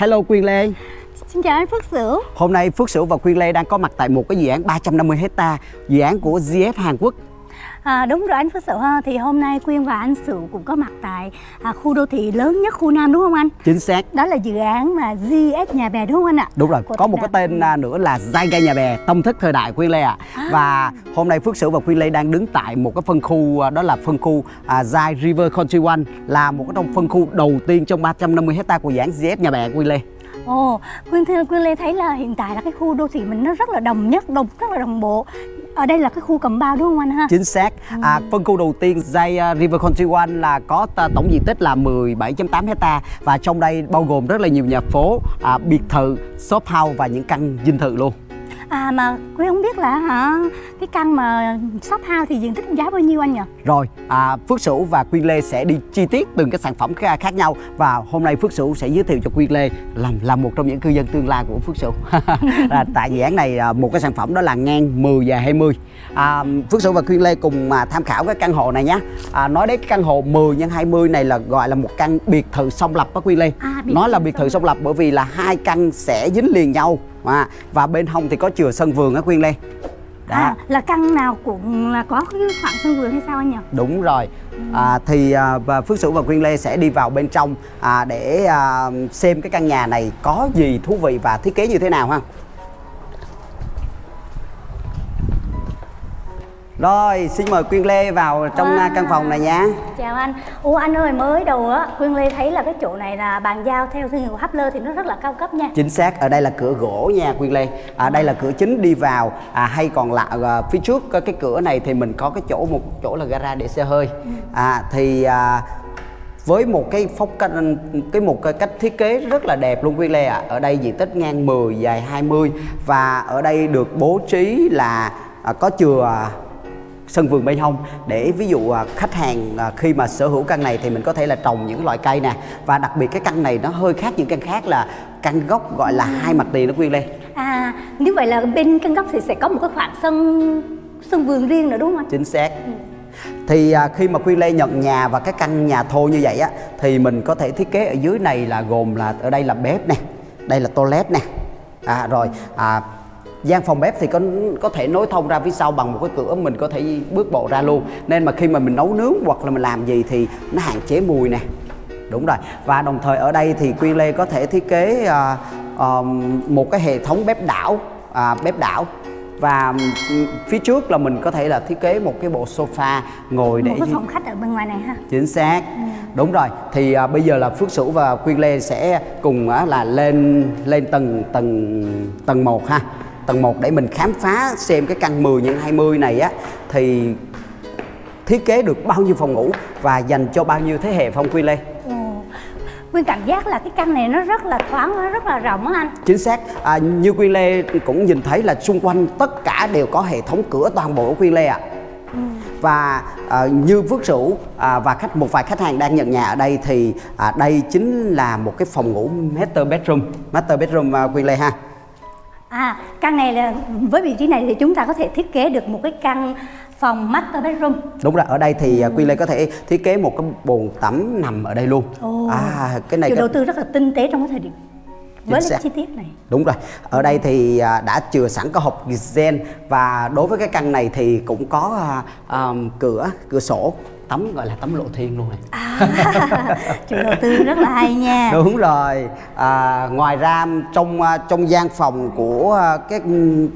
Hello Quyên Lê. Xin chào anh Phước Sửu. Hôm nay Phước Sửu và Quyên Lê đang có mặt tại một cái dự án 350 hecta Dự án của GS Hàn Quốc À, đúng rồi anh Phước Sửu ha thì hôm nay Quyên và anh Sửu cũng có mặt tại à, khu đô thị lớn nhất khu Nam đúng không anh? Chính xác Đó là dự án mà GS Nhà Bè đúng không anh ạ? Đúng rồi, Của có một cái tên à, nữa là Zyga Nhà Bè, tâm thức thời đại Quyên Lê ạ À. Và hôm nay Phước Sửu và Quyên Lê đang đứng tại một cái phân khu à, đó là phân khu à, Zai River Country One Là một cái trong phân khu đầu tiên trong 350 hecta của dự án GS Nhà Bè Quyên Lê Ồ, Quyên Quyên Lê thấy là hiện tại là cái khu đô thị mình nó rất là đồng nhất, đồng rất là đồng bộ. Ở đây là cái khu cầm bao đúng không anh ha? Chính xác. À, phân khu đầu tiên Zai uh, River Country One là có tổng diện tích là 17.8 hecta và trong đây bao gồm rất là nhiều nhà phố, à, biệt thự, shop house và những căn dinh thự luôn. À mà Quyên không biết là hả cái căn mà shop house thì diện tích giá bao nhiêu anh nhỉ? Rồi, à, Phước Sửu và Quyên Lê sẽ đi chi tiết từng cái sản phẩm khác nhau và hôm nay Phước Sửu sẽ giới thiệu cho Quyên Lê làm là một trong những cư dân tương lai của Phước Sửu. à, tại dự án này à, một cái sản phẩm đó là ngang 10 và 20. À, Phước Sửu và Quyên Lê cùng mà tham khảo cái căn hộ này nhé. À, nói đến cái căn hộ 10 x 20 này là gọi là một căn biệt thự song lập đó Quyên Lê. À, Nó là biệt thự song lập bởi vì là hai căn sẽ dính liền nhau à, và bên hông thì có chừa sân vườn á Quyên Lê. Đó. À là căn nào cũng là có cái khoảng sân vườn hay sao anh nhỉ? Đúng rồi. À, thì à, và Phước Sửu và Quyên Lê sẽ đi vào bên trong à, để à, xem cái căn nhà này có gì thú vị và thiết kế như thế nào ha. Rồi, xin mời Quyên Lê vào trong à, căn phòng này nha. Chào anh. Ủa anh ơi mới đầu á Quyên Lê thấy là cái chỗ này là bàn giao theo thương hiệu Hapler thì nó rất là cao cấp nha. Chính xác, ở đây là cửa gỗ nha Quyên Lê. À, đây là cửa chính đi vào. À, hay còn lại à, phía trước cái cửa này thì mình có cái chỗ một chỗ là gara để xe hơi. À, thì à, với một cái phong cách cái một cái cách thiết kế rất là đẹp luôn Quyên Lê ạ. Ở đây diện tích ngang 10 dài 20 và ở đây được bố trí là à, có chừa sân vườn bên hông. Để ví dụ à, khách hàng à, khi mà sở hữu căn này thì mình có thể là trồng những loại cây nè. Và đặc biệt cái căn này nó hơi khác những căn khác là căn gốc gọi là hai mặt tiền nó Quyên Lê. À như vậy là bên căn góc thì sẽ có một cái khoảng sân sân vườn riêng nữa đúng không chính xác. Thì à, khi mà Quyên Lê nhận nhà và cái căn nhà thô như vậy á thì mình có thể thiết kế ở dưới này là gồm là ở đây là bếp nè đây là toilet nè. À, rồi à, gian phòng bếp thì có có thể nối thông ra phía sau bằng một cái cửa mình có thể bước bộ ra luôn. Nên mà khi mà mình nấu nướng hoặc là mình làm gì thì nó hạn chế mùi nè. Đúng rồi. Và đồng thời ở đây thì Quyên Lê có thể thiết kế à, à, một cái hệ thống bếp đảo à, bếp đảo. Và phía trước là mình có thể là thiết kế một cái bộ sofa ngồi để Một cái phòng khách ở bên ngoài này ha. chính xác. Đúng rồi. Thì à, bây giờ là Phước Sửu và Quyên Lê sẽ cùng á, là lên lên tầng tầng tầng 1 ha tầng 1 để mình khám phá xem cái căn 10 x 20 này á thì thiết kế được bao nhiêu phòng ngủ và dành cho bao nhiêu thế hệ phong Quyên Lê? Ồ. Quyên cảm giác là cái căn này nó rất là thoáng, nó rất là rộng á anh. chính xác. À, như Quyên Lê cũng nhìn thấy là xung quanh tất cả đều có hệ thống cửa toàn bộ của Quyên Lê ạ. Và à, như Phước Sửu à, và khách một vài khách hàng đang nhận nhà ở đây thì à, đây chính là một cái phòng ngủ master bedroom master bedroom à, Quyên Lê ha À, căn này là với vị trí này thì chúng ta có thể thiết kế được một cái căn phòng master bedroom. đúng rồi ở đây thì à, Quyên Lê có thể thiết kế một cái bồn tắm nằm ở đây luôn Ồ. à cái này có- đầu tư rất là tinh tế trong cái thời điểm với xác. chi tiết này. Đúng rồi, ở đây thì à, đã chừa sẵn có hộp gen và đối với cái căn này thì cũng có à, cửa cửa sổ tắm gọi là tắm lộ thiên luôn này. À, chủ đầu tư rất là hay nha. Đúng rồi. À, ngoài ra trong à, trong gian phòng của à, cái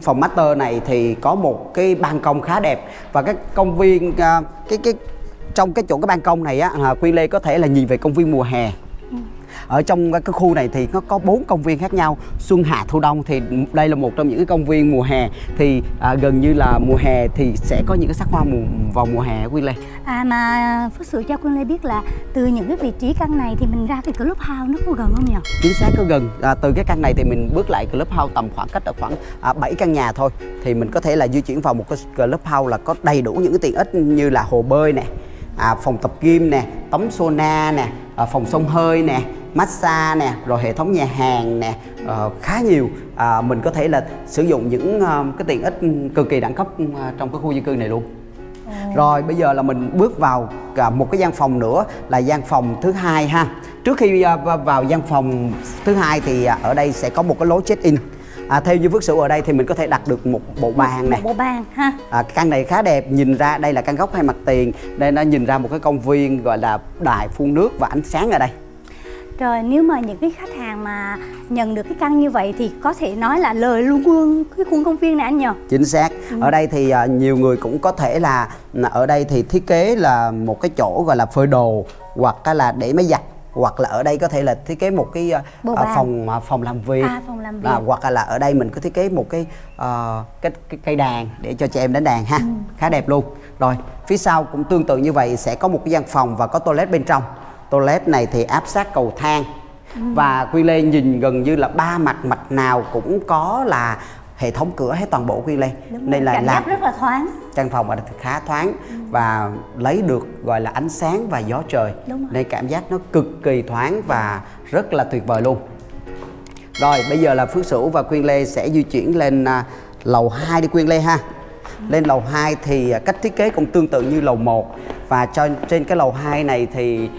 phòng master này thì có một cái ban công khá đẹp và cái công viên à, cái cái trong cái chỗ cái ban công này á à, Quy Lê có thể là nhìn về công viên mùa hè. Ở trong cái khu này thì nó có bốn công viên khác nhau. Xuân Hạ Thu Đông thì đây là một trong những cái công viên mùa hè. Thì à, gần như là mùa hè thì sẽ có những cái sắc hoa mùa, vào mùa hè Quy Lê. À mà Phước Sửu cho Quyên Lê biết là từ những cái vị trí căn này thì mình ra cái clubhouse nó có gần không nhỉ? chính xác có gần. À, từ cái căn này thì mình bước lại clubhouse tầm khoảng cách ở khoảng à, 7 căn nhà thôi. Thì mình có thể là di chuyển vào một cái clubhouse là có đầy đủ những cái tiện ích như là hồ bơi nè à, phòng tập gym nè tắm sauna nè à, phòng xông hơi nè massage nè rồi hệ thống nhà hàng nè ờ, khá nhiều. À, mình có thể là sử dụng những ờ, cái tiện ích cực kỳ đẳng cấp ờ, trong cái khu dân cư này luôn. Rồi bây giờ là mình bước vào cả một cái gian phòng nữa là gian phòng thứ hai ha. Trước khi à, vào gian phòng thứ hai thì à, ở đây sẽ có một cái lối check in à, theo như Phước Sửu ở đây thì mình có thể đặt được một bộ bàn này một bộ bàn ha. À, căn này khá đẹp, nhìn ra đây là căn góc hai mặt tiền Đây nó nhìn ra một cái công viên gọi là đài phun nước và ánh sáng ở đây Rồi nếu mà những cái khách hàng mà nhận được cái căn như vậy thì có thể nói là lời luôn luôn cái khuôn công viên này anh nhờ. Chính xác. Ở đây thì à, nhiều người cũng có thể là là Ở đây thì thiết kế là một cái chỗ gọi là phơi đồ Hoặc là để máy giặt hoặc là ở đây có thể là thiết kế một cái à, à, bàn. phòng à, phòng làm việc. À, phòng làm việc. À, hoặc là ở đây mình có thiết kế một cái ờ, cái, cái cây đàn để cho trẻ em đánh đàn ha. Ừ. khá đẹp luôn. Rồi phía sau cũng tương tự như vậy sẽ có một cái gian phòng và có toilet bên trong toilet này thì áp sát cầu thang. Ừ. và Quy Lê nhìn gần như là ba mặt mặt nào cũng có là hệ thống cửa hết toàn bộ Quy Lê. Đúng nên rồi, là cảm làm giác rất là thoáng. căn phòng thì khá thoáng và lấy được gọi là ánh sáng và gió trời. Nên cảm giác nó cực kỳ thoáng và rất là tuyệt vời luôn. Rồi bây giờ là Phước Sửu và Quyên Lê sẽ di chuyển lên à, lầu 2 đi Quyên Lê ha. Lên lầu 2 thì à, cách thiết kế cũng tương tự như lầu 1 và cho trên cái lầu 2 này thì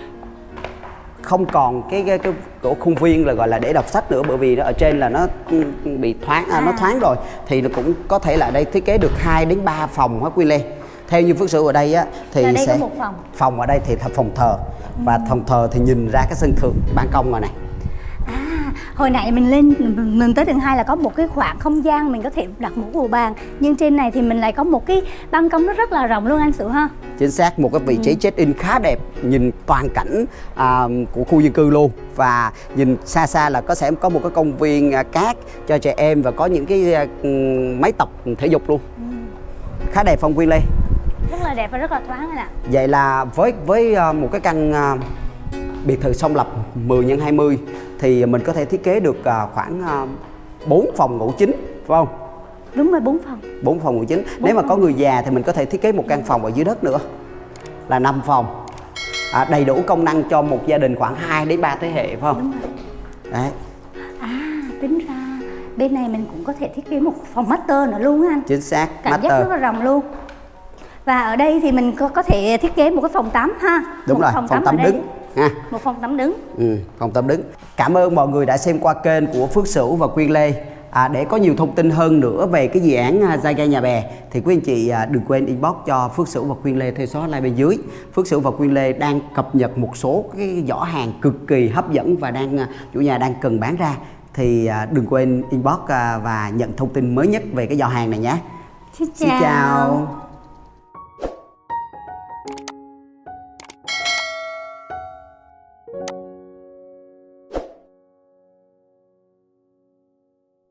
không còn cái cái, cái cổ khuôn viên là gọi là để đọc sách nữa bởi vì nó ở trên là nó ừ, bị thoáng à, nó À. thoáng rồi. Thì nó cũng có thể là đây thiết kế được 2 đến 3 phòng hết Quy Lê. Theo như Phước Sửu ở đây á thì Là đây có sẽ một phòng. phòng ở đây thì là phòng thờ. Và phòng thờ thì nhìn ra cái sân thượng ban công rồi này. À, hồi nãy mình lên mình tới tầng 2 là có một cái khoảng không gian mình có thể đặt một bộ bàn. Nhưng trên này thì mình lại có một cái ban công nó rất là rộng luôn anh Sửu ha? Chính xác một cái vị Ừ. trí check in khá đẹp nhìn toàn cảnh à, của khu dân cư luôn. Và nhìn xa xa là có sẽ có một cái công viên à, cát cho trẻ em và có những cái à, ừm, máy tập thể dục luôn. Ừ. khá đẹp phong Quy Lê? Rất là đẹp và rất là thoáng anh ạ. Vậy là với với à, một cái căn à, biệt thự song lập 10 x 20 thì mình có thể thiết kế được à, khoảng à, 4 phòng ngủ chính phải không? Đúng rồi bốn phòng. Bốn phòng ngủ chính. Nếu mà có người già thì mình có thể thiết kế một căn phòng ở dưới đất nữa là 5 phòng. À, đầy đủ công năng cho một gia đình khoảng 2 đến 3 thế hệ phải không? Đúng rồi. Đấy. À tính ra bên này mình cũng có thể thiết kế một phòng master nữa luôn á anh. Chính xác cảm giác master. rất là rộng luôn. Và ở đây thì mình có, có thể thiết kế một cái phòng tắm ha. Đúng một rồi phòng, ở tắm đây. đứng ha một phòng tắm đứng ừ, phòng tắm đứng cảm ơn mọi người đã xem qua kênh của Phước Sửu và Quyên Lê À, để có nhiều thông tin hơn nữa về cái dự án à, Gia Gai Nhà Bè thì quý anh chị à, đừng quên inbox cho Phước Sửu và Quyên Lê theo số hotline bên dưới. Phước Sửu và Quyên Lê đang cập nhật một số cái giỏ hàng cực kỳ hấp dẫn và đang à, chủ nhà đang cần bán ra thì à, đừng quên inbox à, và nhận thông tin mới nhất về cái giỏ hàng này nhé. xin Xin chào.